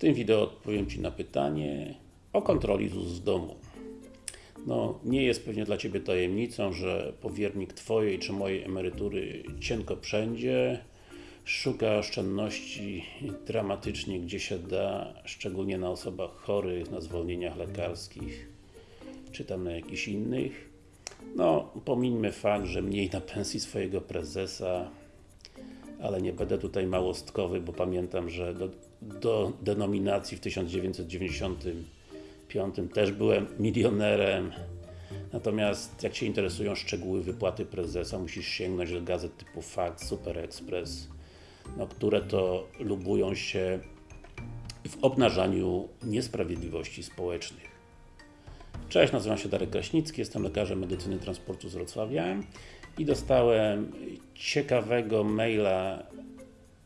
tym wideo odpowiem Ci na pytanie o kontroli ZUS w domu. No, nie jest pewnie dla Ciebie tajemnicą, że powiernik Twojej czy mojej emerytury cienko wszędzie szuka oszczędności dramatycznie gdzie się da, szczególnie na osobach chorych, na zwolnieniach lekarskich, czy tam na jakichś innych. No, pomińmy fakt, że mniej na pensji swojego prezesa, ale nie będę tutaj małostkowy, bo pamiętam, że do, do denominacji w 1995 też byłem milionerem. Natomiast jak Cię interesują szczegóły wypłaty prezesa, musisz sięgnąć do gazet typu Fakt, Super Express, no, które to lubują się w obnażaniu niesprawiedliwości społecznych. Cześć, nazywam się Darek Kraśnicki, jestem lekarzem medycyny transportu z Wrocławia i dostałem ciekawego maila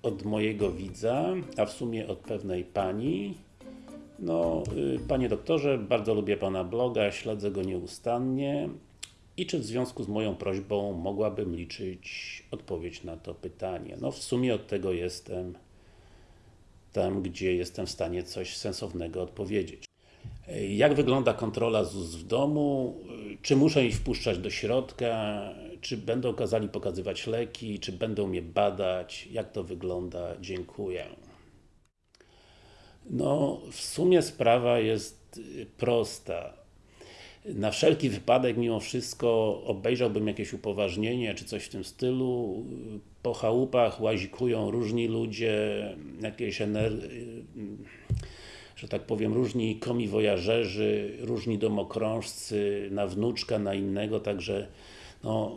od mojego widza, a w sumie od pewnej pani. No, y, panie doktorze, bardzo lubię pana bloga, śledzę go nieustannie. I czy w związku z moją prośbą mogłabym liczyć odpowiedź na to pytanie? No, w sumie od tego jestem tam, gdzie jestem w stanie coś sensownego odpowiedzieć. Jak wygląda kontrola ZUS w domu? Czy muszę ich wpuszczać do środka? Czy będą kazali pokazywać leki? Czy będą mnie badać? Jak to wygląda? Dziękuję. No, w sumie sprawa jest prosta. Na wszelki wypadek, mimo wszystko, obejrzałbym jakieś upoważnienie, czy coś w tym stylu. Po chałupach łazikują różni ludzie, jakieś energii że tak powiem, różni komiwojażerzy, różni domokrążcy, na wnuczka, na innego, także no,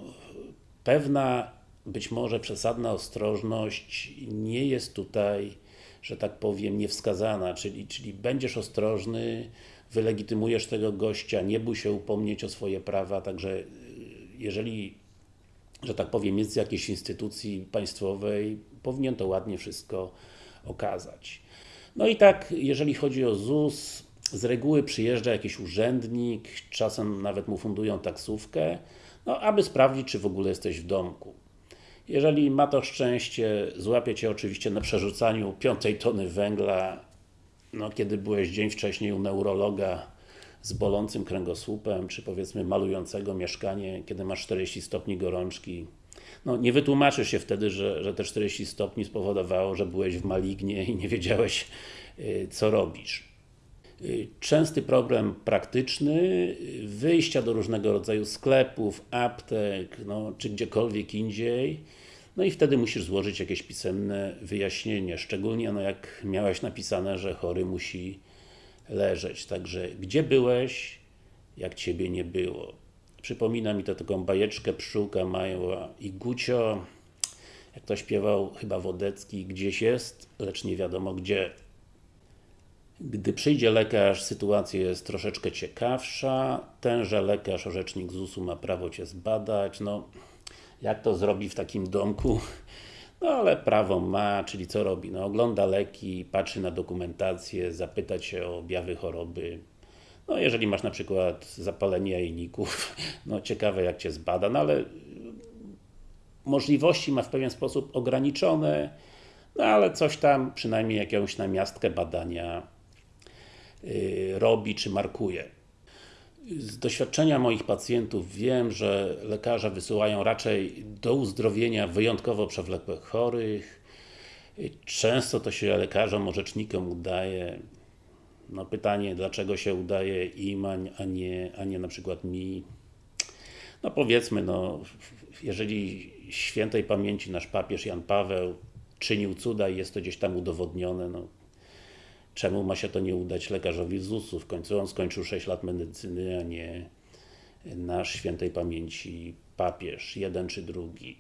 pewna, być może przesadna ostrożność nie jest tutaj, że tak powiem, niewskazana, czyli, czyli będziesz ostrożny, wylegitymujesz tego gościa, nie bój się upomnieć o swoje prawa, także jeżeli że tak powiem, jest z jakiejś instytucji państwowej, powinien to ładnie wszystko okazać. No i tak, jeżeli chodzi o ZUS, z reguły przyjeżdża jakiś urzędnik, czasem nawet mu fundują taksówkę, no aby sprawdzić, czy w ogóle jesteś w domku. Jeżeli ma to szczęście, złapie Cię oczywiście na przerzucaniu piątej tony węgla, no kiedy byłeś dzień wcześniej u neurologa z bolącym kręgosłupem, czy powiedzmy malującego mieszkanie, kiedy masz 40 stopni gorączki, no, nie wytłumaczysz się wtedy, że, że te 40 stopni spowodowało, że byłeś w malignie i nie wiedziałeś, y, co robisz. Y, częsty problem praktyczny, wyjścia do różnego rodzaju sklepów, aptek, no, czy gdziekolwiek indziej, no i wtedy musisz złożyć jakieś pisemne wyjaśnienie, szczególnie no, jak miałeś napisane, że chory musi leżeć. Także gdzie byłeś, jak Ciebie nie było. Przypomina mi to taką bajeczkę Pszczółka Mała i Gucio. Jak to śpiewał chyba Wodecki, gdzieś jest, lecz nie wiadomo gdzie. Gdy przyjdzie lekarz, sytuacja jest troszeczkę ciekawsza. Tenże lekarz, orzecznik ZUS-u ma prawo Cię zbadać. No, jak to zrobi w takim domku? No ale prawo ma, czyli co robi? No, ogląda leki, patrzy na dokumentację, zapyta Cię o objawy choroby, no jeżeli masz na przykład zapalenie jajników, no ciekawe jak Cię zbada, no ale możliwości ma w pewien sposób ograniczone, no ale coś tam, przynajmniej jakąś namiastkę badania robi czy markuje. Z doświadczenia moich pacjentów wiem, że lekarze wysyłają raczej do uzdrowienia wyjątkowo przewlekłych chorych. Często to się lekarzom, orzecznikom udaje no pytanie, dlaczego się udaje im, a nie, a nie na przykład mi. No powiedzmy, no, jeżeli świętej pamięci nasz papież Jan Paweł czynił cuda i jest to gdzieś tam udowodnione, no, czemu ma się to nie udać lekarzowi z ZUS-u? W końcu on skończył 6 lat medycyny, a nie nasz świętej pamięci papież, jeden czy drugi.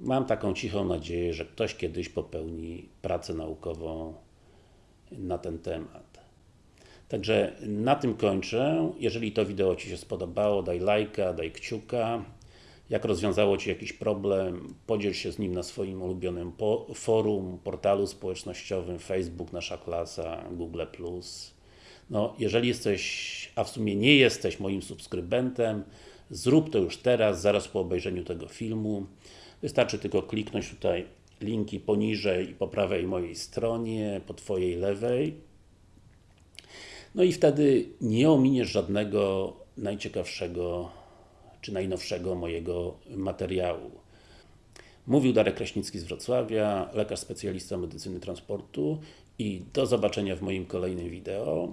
Mam taką cichą nadzieję, że ktoś kiedyś popełni pracę naukową na ten temat. Także na tym kończę. Jeżeli to wideo Ci się spodobało, daj lajka, daj kciuka. Jak rozwiązało Ci jakiś problem, podziel się z nim na swoim ulubionym forum, portalu społecznościowym, Facebook, Nasza Klasa, Google+. No, jeżeli jesteś, a w sumie nie jesteś moim subskrybentem, zrób to już teraz, zaraz po obejrzeniu tego filmu. Wystarczy tylko kliknąć tutaj linki poniżej i po prawej mojej stronie, po Twojej lewej. No i wtedy nie ominiesz żadnego najciekawszego czy najnowszego mojego materiału. Mówił Darek Kraśnicki z Wrocławia, lekarz specjalista medycyny transportu i do zobaczenia w moim kolejnym wideo.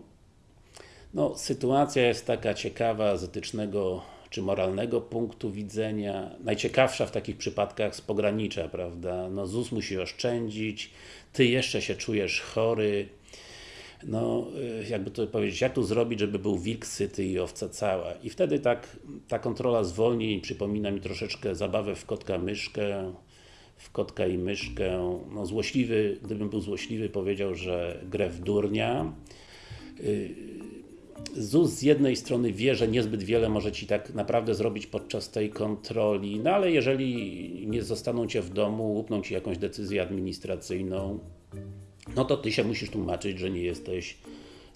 No, sytuacja jest taka ciekawa z etycznego czy moralnego punktu widzenia. Najciekawsza w takich przypadkach z pogranicza, prawda? No ZUS musi oszczędzić, Ty jeszcze się czujesz chory, no, y, jakby to powiedzieć, jak tu zrobić, żeby był wilk syty i owca cała. I wtedy tak, ta kontrola zwolni przypomina mi troszeczkę zabawę w kotka myszkę, w kotka i myszkę. No, złośliwy, gdybym był złośliwy, powiedział, że grę w durnia. Y, ZUS z jednej strony wie, że niezbyt wiele może Ci tak naprawdę zrobić podczas tej kontroli, no ale jeżeli nie zostaną Cię w domu, łupną Ci jakąś decyzję administracyjną, no to Ty się musisz tłumaczyć, że nie jesteś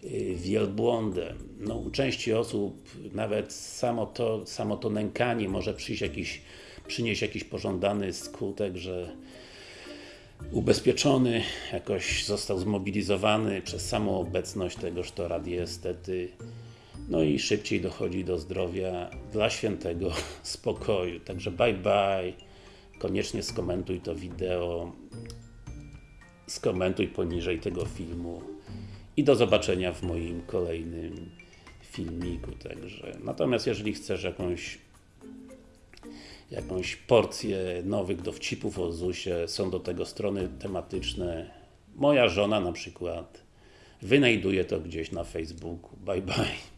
y, wielbłądem. No, u części osób nawet samo to, samo to nękanie może przyjść jakiś, przynieść jakiś pożądany skutek, że ubezpieczony jakoś został zmobilizowany przez samą obecność tegoż to radiestety no i szybciej dochodzi do zdrowia dla świętego spokoju. Także bye bye, koniecznie skomentuj to wideo, skomentuj poniżej tego filmu i do zobaczenia w moim kolejnym filmiku. Także. Natomiast jeżeli chcesz jakąś jakąś porcję nowych dowcipów o ZUSie, są do tego strony tematyczne. Moja żona na przykład wynajduje to gdzieś na Facebooku. Bye bye.